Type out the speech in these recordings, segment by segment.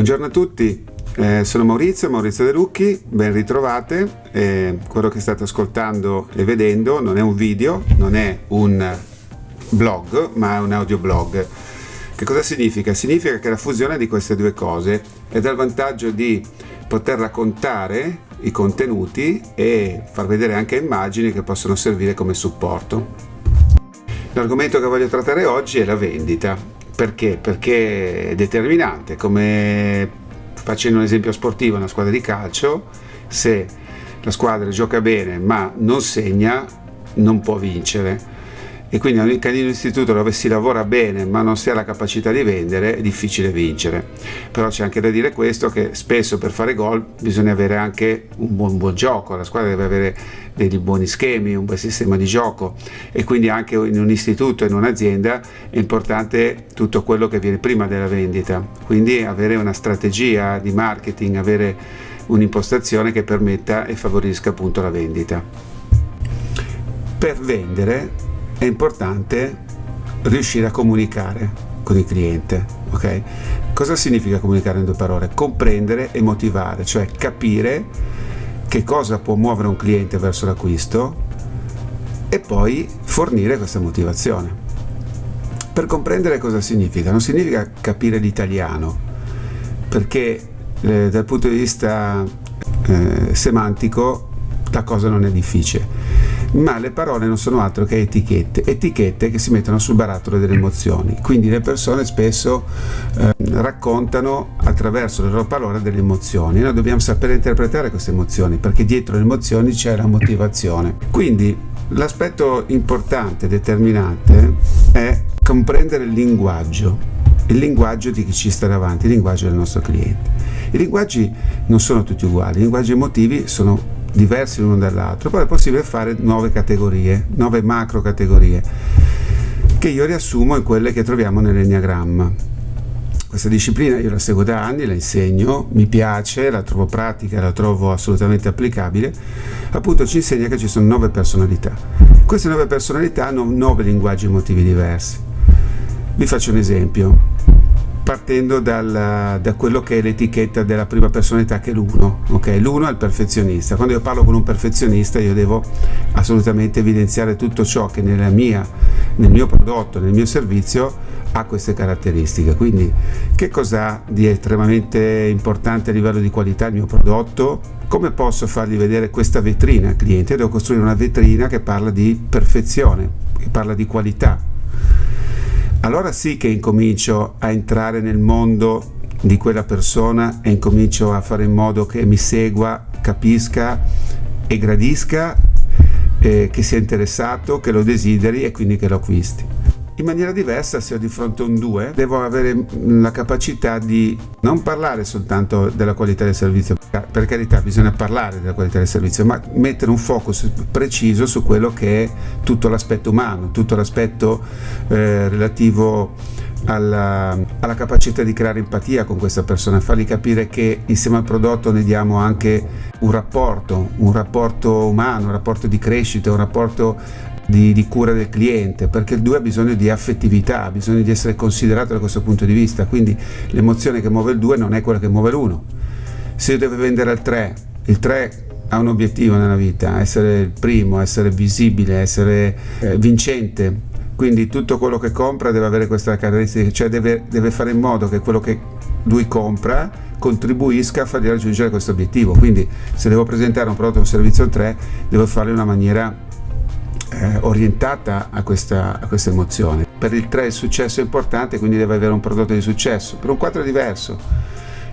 Buongiorno a tutti, eh, sono Maurizio, Maurizio De Lucchi, ben ritrovate. Eh, quello che state ascoltando e vedendo non è un video, non è un blog, ma è un audioblog. Che cosa significa? Significa che la fusione di queste due cose è dal vantaggio di poter raccontare i contenuti e far vedere anche immagini che possono servire come supporto. L'argomento che voglio trattare oggi è la vendita. Perché? Perché è determinante, come facendo un esempio sportivo, una squadra di calcio, se la squadra gioca bene ma non segna, non può vincere e quindi in un istituto dove si lavora bene ma non si ha la capacità di vendere è difficile vincere. Però c'è anche da dire questo che spesso per fare gol bisogna avere anche un buon, buon gioco la squadra deve avere dei buoni schemi un bel sistema di gioco. E quindi anche in un istituto in un'azienda è importante tutto quello che viene prima della vendita. Quindi avere una strategia di marketing avere un'impostazione che permetta e favorisca appunto la vendita. Per vendere è importante riuscire a comunicare con il cliente. ok? Cosa significa comunicare in due parole? Comprendere e motivare, cioè capire che cosa può muovere un cliente verso l'acquisto e poi fornire questa motivazione. Per comprendere cosa significa? Non significa capire l'italiano, perché eh, dal punto di vista eh, semantico la cosa non è difficile ma le parole non sono altro che etichette, etichette che si mettono sul barattolo delle emozioni, quindi le persone spesso eh, raccontano attraverso le loro parole delle emozioni, noi dobbiamo sapere interpretare queste emozioni perché dietro le emozioni c'è la motivazione. Quindi l'aspetto importante, determinante è comprendere il linguaggio il linguaggio di chi ci sta davanti, il linguaggio del nostro cliente. I linguaggi non sono tutti uguali, i linguaggi emotivi sono diversi l'uno dall'altro, poi è possibile fare nuove categorie, nuove macro categorie, che io riassumo in quelle che troviamo nell'enneagramma. Questa disciplina io la seguo da anni, la insegno, mi piace, la trovo pratica, la trovo assolutamente applicabile, appunto ci insegna che ci sono nove personalità. Queste nove personalità hanno nove linguaggi emotivi diversi. Vi faccio un esempio partendo dal, da quello che è l'etichetta della prima personalità che è l'uno ok? L'uno è il perfezionista. Quando io parlo con un perfezionista io devo assolutamente evidenziare tutto ciò che mia, nel mio prodotto nel mio servizio ha queste caratteristiche. Quindi che cosa di estremamente importante a livello di qualità il mio prodotto? Come posso fargli vedere questa vetrina al cliente? Devo costruire una vetrina che parla di perfezione che parla di qualità allora sì che incomincio a entrare nel mondo di quella persona e incomincio a fare in modo che mi segua, capisca e gradisca, eh, che sia interessato, che lo desideri e quindi che lo acquisti. In maniera diversa, se ho di fronte un 2, devo avere la capacità di non parlare soltanto della qualità del servizio, per carità bisogna parlare della qualità del servizio, ma mettere un focus preciso su quello che è tutto l'aspetto umano, tutto l'aspetto eh, relativo alla, alla, capacità di creare empatia con questa persona, fargli capire che insieme al prodotto ne diamo anche un rapporto, un rapporto umano, un rapporto di crescita, un rapporto di, di, cura del cliente, perché il 2 ha bisogno di affettività, ha bisogno di essere considerato da questo punto di vista, quindi l'emozione che muove il 2 non è quella che muove l'1. Se io devo vendere al 3, il 3 ha un obiettivo nella vita, essere il primo, essere visibile, essere eh, vincente, quindi tutto quello che compra deve avere questa caratteristica, cioè deve, deve fare in modo che quello che lui compra contribuisca a fargli raggiungere questo obiettivo. Quindi se devo presentare un prodotto o un servizio al 3, devo farlo in una maniera eh, orientata a questa, a questa, emozione. Per il 3 il successo è importante, quindi deve avere un prodotto di successo. Per un 4 è diverso.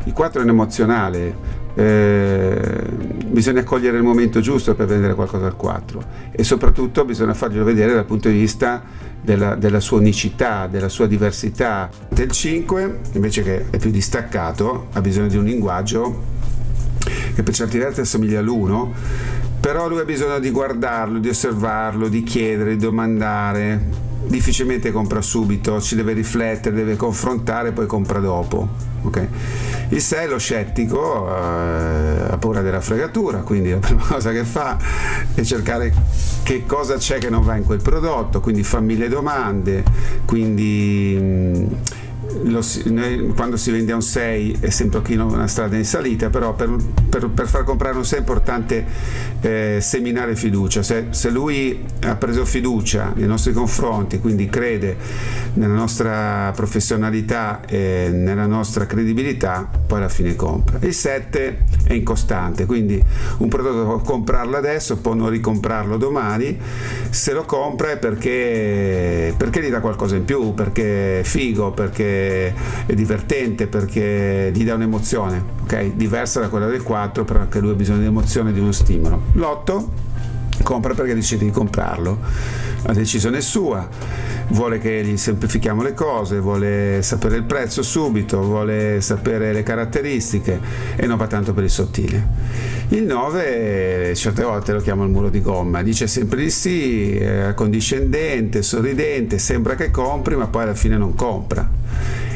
Il 4 è un emozionale, eh, bisogna cogliere il momento giusto per vendere qualcosa al 4 e soprattutto bisogna farglielo vedere dal punto di vista della, della sua unicità, della sua diversità. Del 5 invece che è più distaccato ha bisogno di un linguaggio che per certi versi assomiglia all'1 però lui ha bisogno di guardarlo, di osservarlo, di chiedere, di domandare difficilmente compra subito, ci deve riflettere, deve confrontare, poi compra dopo. Okay? Il 6 è lo scettico, eh, ha paura della fregatura, quindi la prima cosa che fa è cercare che cosa c'è che non va in quel prodotto, quindi fa mille domande, quindi mh, mm, si, noi, quando si vende a un 6 è sempre una strada in salita, però per, per, per far comprare un 6 è importante eh, seminare fiducia. Se, se, lui ha preso fiducia nei nostri confronti, quindi crede nella nostra professionalità e nella nostra credibilità, poi alla fine compra. Il 7 è incostante, quindi un prodotto può comprarlo adesso, può non ricomprarlo domani, se lo compra è perché, perché gli dà qualcosa in più, perché è figo, perché è divertente perché gli dà un'emozione, ok? Diversa da quella del 4, però anche lui ha bisogno di emozione, di uno stimolo. L'8 compra perché decide di comprarlo, la decisione è sua, vuole che gli semplifichiamo le cose, vuole sapere il prezzo subito, vuole sapere le caratteristiche e non va tanto per il sottile. Il 9 certe volte lo chiama il muro di gomma, dice sempre di sì, è accondiscendente, sorridente, sembra che compri ma poi alla fine non compra.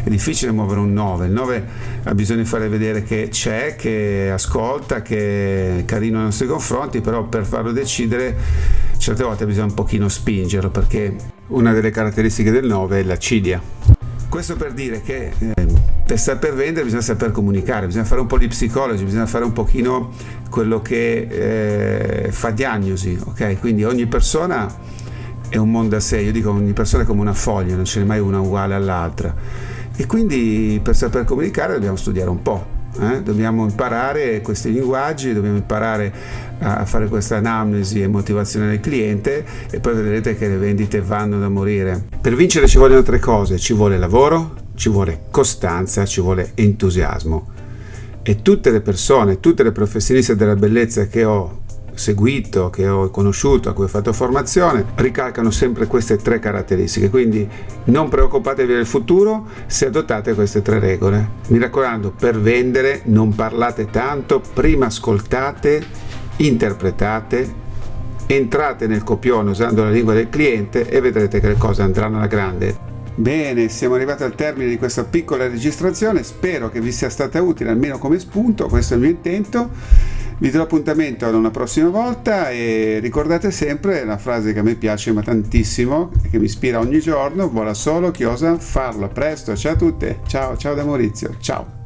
È difficile muovere un 9, il 9 ha bisogno di fare vedere che c'è, che ascolta, che è carino nei nostri confronti, però per farlo decidere certe volte bisogna un pochino spingerlo perché una delle caratteristiche del 9 è l'acidia. Questo per dire che eh, per saper vendere bisogna saper comunicare, bisogna fare un po' di psicologi, bisogna fare un pochino quello che eh, fa diagnosi, ok? Quindi ogni persona è un mondo a sé, io dico ogni persona è come una foglia, non ce n'è mai una uguale all'altra e quindi per saper comunicare dobbiamo studiare un po'. Eh? Dobbiamo imparare questi linguaggi, dobbiamo imparare a fare questa anamnesi e motivazione del cliente e poi vedrete che le vendite vanno da morire. Per vincere ci vogliono tre cose, ci vuole lavoro, ci vuole costanza, ci vuole entusiasmo. E tutte le persone, tutte le professioniste della bellezza che ho seguito, che ho conosciuto, a cui ho fatto formazione, ricalcano sempre queste tre caratteristiche. Quindi non preoccupatevi del futuro se adottate queste tre regole. Mi raccomando, per vendere non parlate tanto, prima ascoltate, interpretate, entrate nel copione usando la lingua del cliente e vedrete che le cose andranno alla grande. Bene, siamo arrivati al termine di questa piccola registrazione, spero che vi sia stata utile almeno come spunto, questo è il mio intento. Vi do appuntamento ad una prossima volta e ricordate sempre la frase che a me piace ma tantissimo, che mi ispira ogni giorno, vuole solo chi osa farlo. A presto, ciao a tutte, ciao, ciao da Maurizio, ciao.